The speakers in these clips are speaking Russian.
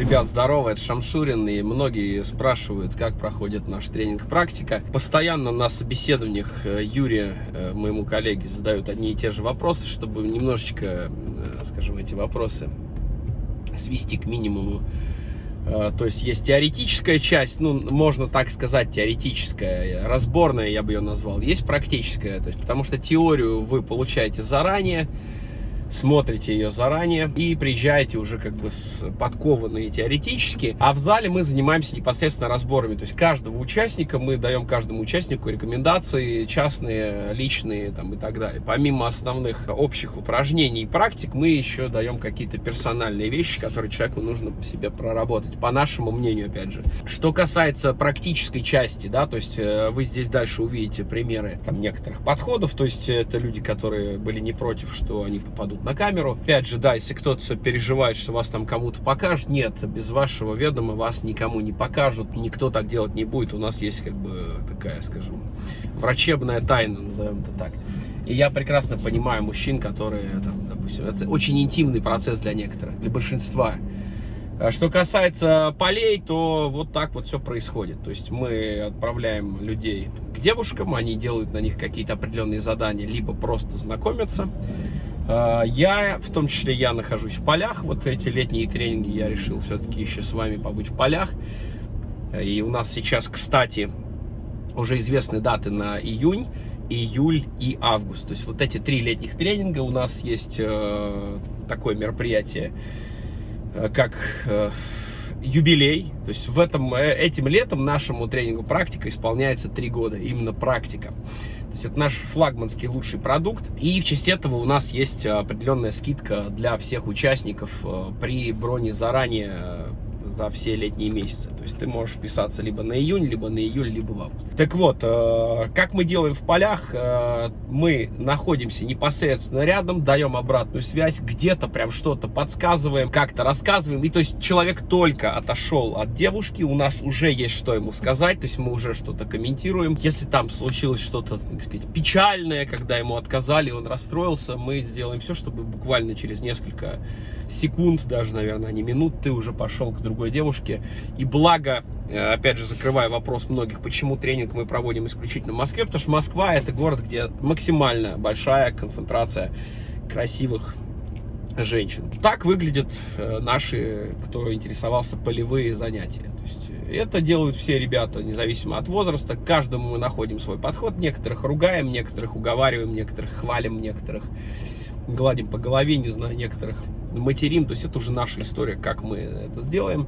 Ребят, здорово, это Шамшурин, и многие спрашивают, как проходит наш тренинг-практика. Постоянно на собеседованиях э, Юрия, э, моему коллеге, задают одни и те же вопросы, чтобы немножечко, э, скажем, эти вопросы свести к минимуму. То есть есть теоретическая часть, ну, можно так сказать, теоретическая, разборная, я бы ее назвал. Есть практическая, то есть, потому что теорию вы получаете заранее, смотрите ее заранее и приезжаете уже как бы с подкованные теоретически. А в зале мы занимаемся непосредственно разборами. То есть каждого участника мы даем каждому участнику рекомендации частные, личные там и так далее. Помимо основных общих упражнений и практик, мы еще даем какие-то персональные вещи, которые человеку нужно в себе проработать, по нашему мнению, опять же. Что касается практической части, да, то есть э, вы здесь дальше увидите примеры там некоторых подходов, то есть это люди, которые были не против, что они попадут на камеру. Опять же, да, если кто-то переживает, что вас там кому-то покажут, нет, без вашего ведома вас никому не покажут, никто так делать не будет. У нас есть как бы такая, скажем, врачебная тайна, назовем это так. И я прекрасно понимаю мужчин, которые, там, допустим, это очень интимный процесс для некоторых, для большинства. А что касается полей, то вот так вот все происходит. То есть мы отправляем людей к девушкам, они делают на них какие-то определенные задания, либо просто знакомятся, я, в том числе я нахожусь в полях, вот эти летние тренинги я решил все-таки еще с вами побыть в полях. И у нас сейчас, кстати, уже известны даты на июнь, июль и август. То есть вот эти три летних тренинга у нас есть э, такое мероприятие, э, как э, юбилей. То есть в этом, этим летом нашему тренингу практика исполняется три года, именно практика. То есть это наш флагманский лучший продукт. И в честь этого у нас есть определенная скидка для всех участников э, при броне заранее э, за все летние месяцы. То есть ты можешь вписаться либо на июнь, либо на июль, либо в август. Так вот, э, как мы делаем в полях, э, мы находимся непосредственно рядом, даем обратную связь, где-то прям что-то подсказываем, как-то рассказываем. И то есть человек только отошел от девушки, у нас уже есть что ему сказать, то есть мы уже что-то комментируем. Если там случилось что-то, так сказать, печальное, когда ему отказали, он расстроился, мы сделаем все, чтобы буквально через несколько секунд, даже, наверное, а не минут, ты уже пошел к другой девушке. И благо, э, опять же, закрывая вопрос многих, почему тренинг мы проводим исключительно в Москве, потому что Москва это город, где максимально большая концентрация красивых женщин. Так выглядят э, наши, кто интересовался, полевые занятия. То есть э, это делают все ребята, независимо от возраста. К каждому мы находим свой подход. Некоторых ругаем, некоторых уговариваем, некоторых хвалим, некоторых гладим по голове, не знаю, некоторых материм, то есть это уже наша история, как мы это сделаем.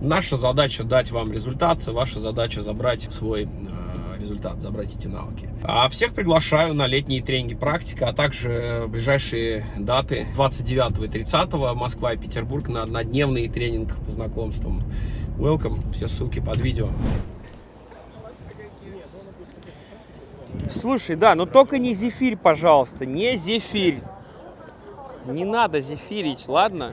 Наша задача дать вам результат, ваша задача забрать свой э, результат, забрать эти навыки. А всех приглашаю на летние тренинги практика, а также ближайшие даты 29 и 30 Москва и Петербург на однодневный тренинг по знакомствам. Welcome, все ссылки под видео. Слушай, да, но только не зефирь, пожалуйста, не зефирь. Не надо зефирить, ладно?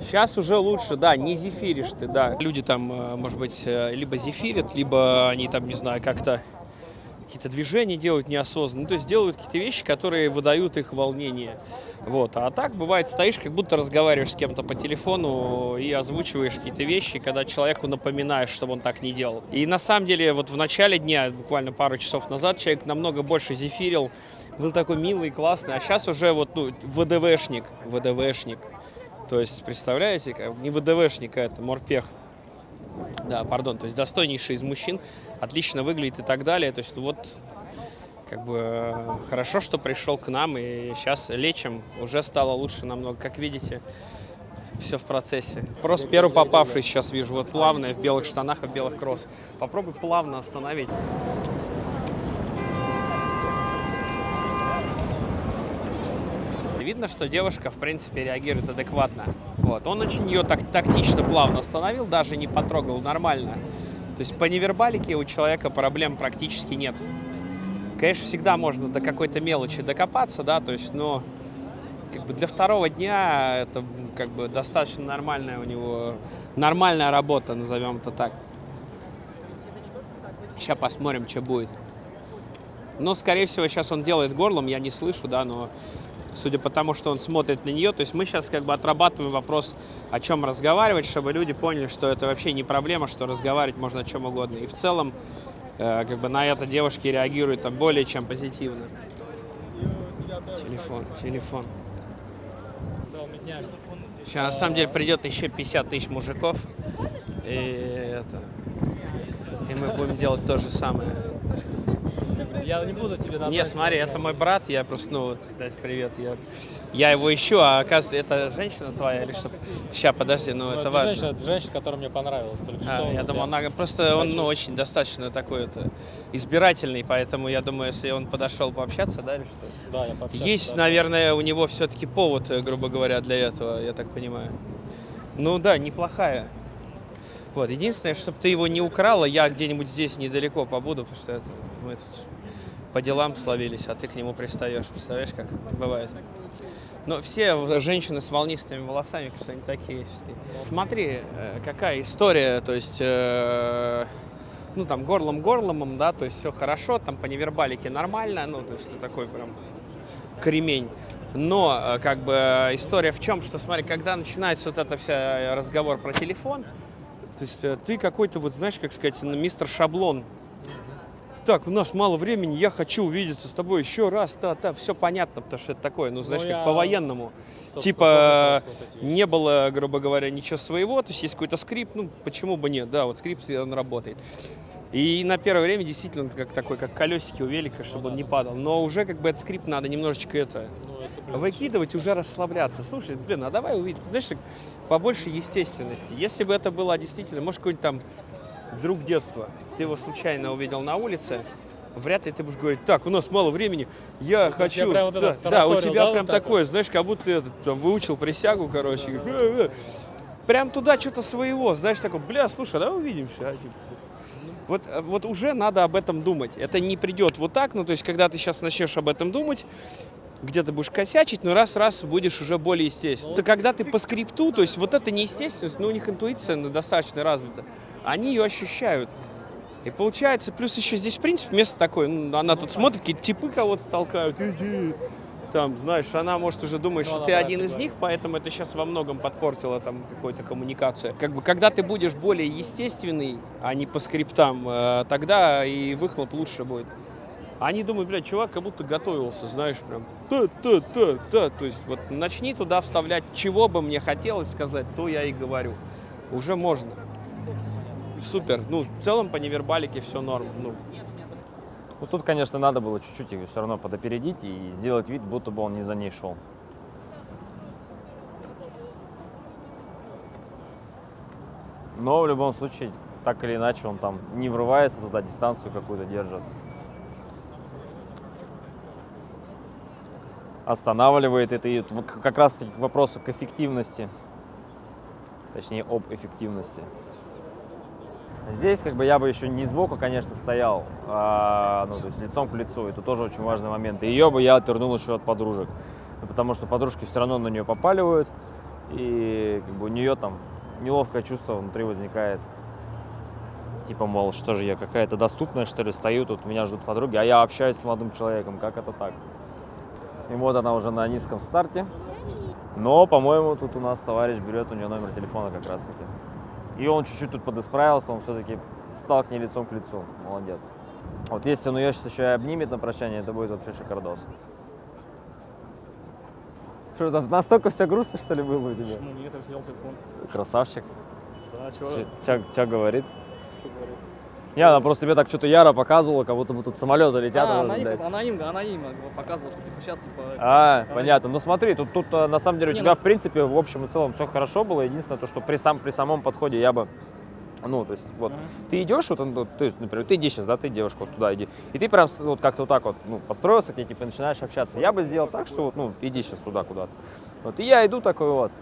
Сейчас уже лучше, да, не зефиришь ты, да. Люди там, э, может быть, э, либо зефирят, либо они там, не знаю, как-то какие-то движения делают неосознанно. Ну, то есть делают какие-то вещи, которые выдают их волнение. Вот. А так бывает, стоишь, как будто разговариваешь с кем-то по телефону и озвучиваешь какие-то вещи, когда человеку напоминаешь, чтобы он так не делал. И на самом деле, вот в начале дня, буквально пару часов назад, человек намного больше зефирил, был такой милый, классный, а сейчас уже вот, ну, ВДВшник, ВДВшник. То есть, представляете, не ВДВшник, а это морпех. Да, пардон, то есть достойнейший из мужчин, отлично выглядит и так далее. То есть вот как бы хорошо, что пришел к нам и сейчас лечим, уже стало лучше намного, как видите. Все в процессе. Просто первый попавший сейчас вижу, вот плавно, в белых штанах и белых кросс. Попробуй плавно остановить. Видно, что девушка, в принципе, реагирует адекватно. Вот. Он очень ее так тактично, плавно остановил, даже не потрогал, нормально. То есть по невербалике у человека проблем практически нет. Конечно, всегда можно до какой-то мелочи докопаться, да, то есть, но как бы для второго дня это как бы достаточно нормальная у него, нормальная работа, назовем это так. Сейчас посмотрим, что будет. Но, скорее всего, сейчас он делает горлом, я не слышу, да, но судя по тому, что он смотрит на нее. То есть мы сейчас как бы отрабатываем вопрос, о чем разговаривать, чтобы люди поняли, что это вообще не проблема, что разговаривать можно о чем угодно. И в целом э, как бы на это девушки реагируют там более чем позитивно. Телефон, телефон. Сейчас на самом деле придет еще 50 тысяч мужиков. И это. И мы будем делать то же самое. Я не буду тебе назвать. Не, смотри, это мой брат, я просто, ну, вот, дать привет, я, я его ищу, а оказывается, это женщина твоя или что? Сейчас, подожди, ну, это важно. Женщина, это женщина, которая мне понравилась только А, что. я думал, она просто он, ну, очень достаточно такой это избирательный, поэтому я думаю, если он подошел пообщаться, да, или что? Да, я пообщался, Есть, да. наверное, у него все-таки повод, э, грубо говоря, для этого, я так понимаю. Ну да, неплохая. Вот, единственное, чтобы ты его не украла, я где-нибудь здесь недалеко побуду, потому что это, мы тут по делам словились, а ты к нему пристаешь. Представляешь, как бывает? Но все женщины с волнистыми волосами, что они такие. Смотри, э, какая история, то есть, э, ну там горлом-горломом, да, то есть все хорошо, там по невербалике нормально, ну то есть такой прям кремень. Но э, как бы история в чем, что смотри, когда начинается вот это вся разговор про телефон, то есть ты какой-то вот знаешь, как сказать, ну, мистер Шаблон. Так, у нас мало времени, я хочу увидеться с тобой еще раз, та, та, все понятно, потому что это такое, ну знаешь, Ну, как по-военному. Типа эти не было, грубо говоря, ничего своего, то есть есть какой-то скрипт, ну почему бы нет, да, вот скрипт, он работает. И на первое время действительно как такой, как колесики у велика, чтобы он не падал. Но уже как бы этот скрипт надо немножечко это Ну, это, выкидывать, уже расслабляться. Слушай, блин, а давай увидим, знаешь, побольше естественности. Если бы это было действительно, может, какой-нибудь там друг детства, ты его случайно увидел на улице, вряд ли ты будешь говорить, так, у нас мало времени, я я хочу... прям вот да, да, у тебя да, прям вот так такое, знаешь, как будто ты там, выучил присягу, короче. говоришь, «Э, э». Прям туда что-то своего, знаешь, такой, бля, слушай, давай увидимся. а, типа. Вот, вот уже надо об этом думать. Это не придет вот так, ну, то есть, когда ты сейчас начнешь об этом думать, где-то будешь косячить, но раз-раз будешь уже более естественно. Это когда ты по скрипту, то есть вот эта неестественность, ну, у них интуиция ну, достаточно развита, они ее ощущают. И получается, плюс еще здесь, в принципе, место такое, ну, она тут смотрит, какие типы кого-то толкают, иди. там, знаешь, она может уже думать, Ну, что ты один из них, поэтому это сейчас во многом подпортило там какую-то коммуникацию. Как бы, когда ты будешь более естественный, а не по скриптам, э, тогда и выхлоп лучше будет. Они думают, блядь, чувак как будто готовился, знаешь, прям та-та-та-та. То есть вот начни туда вставлять, чего бы мне хотелось сказать, то я и говорю. Уже можно. Супер. Ну, в целом по невербалике все норм. Ну, Ну, тут, конечно, надо было чуть-чуть ее все равно подопередить и сделать вид, будто бы он не за ней шел. Но в любом случае, так или иначе, он там не врывается туда, дистанцию какую-то держит. Останавливает это и вот как раз таки к вопросу к эффективности. Точнее, об эффективности. Здесь как бы я бы еще не сбоку, конечно, стоял, а, ну, то есть лицом к лицу. Это тоже очень важный момент. И ее бы я отвернул еще от подружек. Потому что подружки все равно на нее попаливают. И как бы у нее там неловкое чувство внутри возникает. Типа, мол, что же я какая-то доступная, что ли, стою, тут меня ждут подруги, а я общаюсь с молодым человеком, как это так? И вот она уже на низком старте. Но, по-моему, тут у нас товарищ берет у нее номер телефона как раз таки. И он чуть-чуть тут подисправился, он все-таки стал к ней лицом к лицу. Молодец. Вот если он ее сейчас еще и обнимет на прощание, это будет вообще шикардос. Что там, настолько все грустно, что ли, было у тебя? Ну нет, я сидел телефон. Красавчик. Да, чё, Тебя говорит. чё говорит? Не, она просто тебе так что-то яро показывала, как будто бы тут самолеты летят. А, она, им, она им, она им показывала, что типа сейчас типа. А, она- понятно. Ну смотри, тут, тут э, на самом деле у Не, тебя, ну- в принципе, в общем и целом все хорошо было. Единственное, то, что при, сам, при самом подходе я бы ну, то есть, вот, Ага. ты идешь, вот, ну, то есть, например, ты иди сейчас, да, ты девушка, вот туда иди, и ты прям вот как-то вот так вот, ну, подстроился к ней, типа, начинаешь общаться. Я бы сделал так, что вот, ну, иди сейчас туда куда-то. Вот, и я иду такой вот,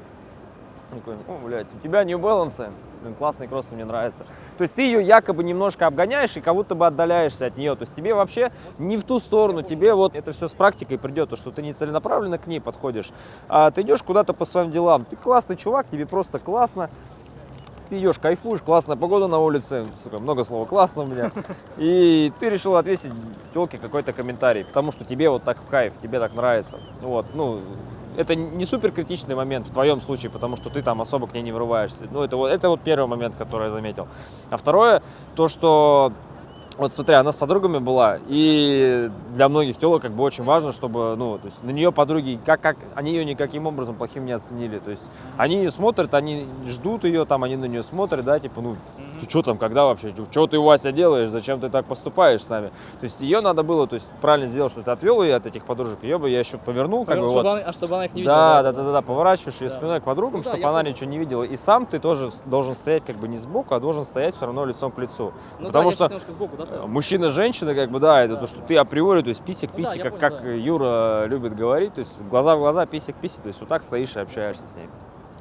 такой, о, блядь, у тебя New Balance, блин, классные кроссы, мне нравятся. То есть ты ее якобы немножко обгоняешь и как будто бы отдаляешься от нее. То есть тебе вообще не в ту сторону, тебе вот это все с практикой придет, то, что ты не целенаправленно к ней подходишь, а ты идешь куда-то по своим делам. Ты классный чувак, тебе просто классно, ты идешь, кайфуешь, классная погода на улице, сука, много слова классно у меня, и ты решил ответить телке какой-то комментарий, потому что тебе вот так в кайф, тебе так нравится. Вот, ну, это не супер критичный момент в твоем случае, потому что ты там особо к ней не врываешься. Ну, это вот, это вот первый момент, который я заметил. А второе, то, что вот смотри, она с подругами была, и для многих телок как бы очень важно, чтобы, ну, то есть на нее подруги, как, как, они ее никаким образом плохим не оценили, то есть они ее смотрят, они ждут ее, там, они на нее смотрят, да, типа, ну, ты что там, когда вообще, что ты, Вася, делаешь, зачем ты так поступаешь с нами? То есть ее надо было, то есть правильно сделать, что ты отвел ее от этих подружек, ее бы я еще повернул, как бы вот. она- а чтобы она их не видела. Да, да, да, да, да, поворачиваешь ее Да. спиной к подругам, Ну да, чтобы я она понял. ничего не видела. И сам ты тоже должен стоять как бы не сбоку, а должен стоять все равно лицом к лицу. Ну Потому да, что сбоку, да? Мужчина, женщина, как бы, да, это Да. то, что ты априори, то есть писик, Ну да, писик, как, понял, как да. Юра любит говорить, то есть глаза в глаза, писик, писик, то есть вот так стоишь и общаешься с ней.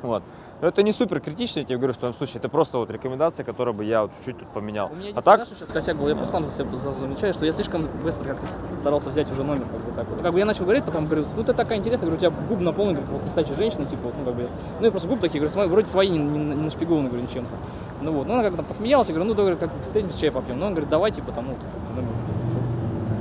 Вот. Но это не супер критично, я тебе говорю, в твоем случае, это просто вот рекомендация, которую бы я вот чуть-чуть тут поменял. У меня А так, знаешь, сейчас косяк был, я просто сам за себя за- замечаю, что я слишком быстро как-то ст- старался взять уже номер, как бы так вот. Как бы я начал говорить, потом говорю, ну ты такая интересная, говорю, у тебя губы наполнены, как вот настоящая женщина, типа, вот, ну как бы, ну и просто губы такие, говорю, вроде свои, не, не, не нашпигованы, говорю, ничем-то. Ну вот, ну она как-то посмеялась, я говорю, ну давай, как встретимся, чай попьем. Ну он говорит, давай, типа, там, ну, ну,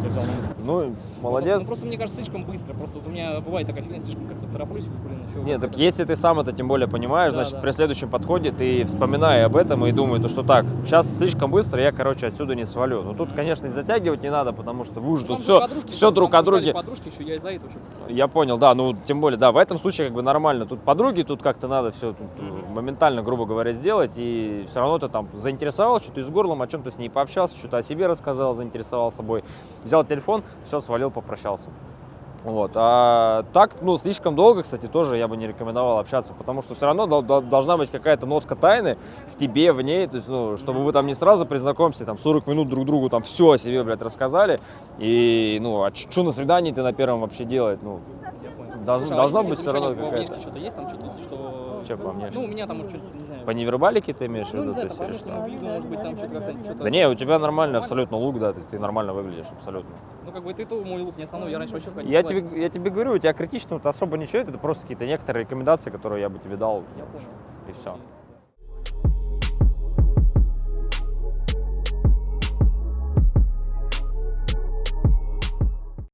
я взял номер. Ну, молодец. Ну, просто мне кажется, слишком быстро, просто вот у меня бывает такая фигня, слишком как-то тороплюсь, блин, еще. Нет, так если ты сам это тем более понимаешь, Да, значит, да. при следующем подходе ты вспоминай об этом и думай, то, что так, сейчас слишком быстро, я, короче, отсюда не свалю. Ну, тут, конечно, и затягивать не надо, потому что вы уже тут все, все друг о друге. Подружки еще, я из-за этого еще. Я понял, да, ну, тем более, да, в этом случае как бы нормально. Тут подруги, тут как-то надо все моментально, грубо говоря, сделать, и все равно ты там заинтересовал, что-то из горлом, о чем-то с ней пообщался, что-то о себе рассказал, заинтересовал собой. Взял телефон, все, свалил, попрощался. Вот. А так, ну, слишком долго, кстати, тоже я бы не рекомендовал общаться, потому что все равно дол- дол- должна быть какая-то нотка тайны в тебе, в ней, то есть, ну, чтобы вы там не сразу при знакомстве, там, 40 минут друг другу там все о себе, блядь, рассказали, и, ну, а что на свидании ты на первом вообще делать, ну, понял. Должно- Слушай, а должно если быть замечание равно какая-то. Что-то есть там, что-то, что... Чё по внешке? Ну, у меня там, может, что-то, не знаю. по невербалике ты имеешь в Ну, виду? не знаю, там по внешнему виду, может быть, там что-то как-то... Да не, у тебя нормально абсолютно лук, да, ты, ты нормально выглядишь абсолютно. Ну, как бы ты то мой лук не основной, я раньше вообще ходил. Я тебе, я тебе говорю, у тебя критично особо ничего, это просто какие-то некоторые рекомендации, которые я бы тебе дал, Я понял. и все.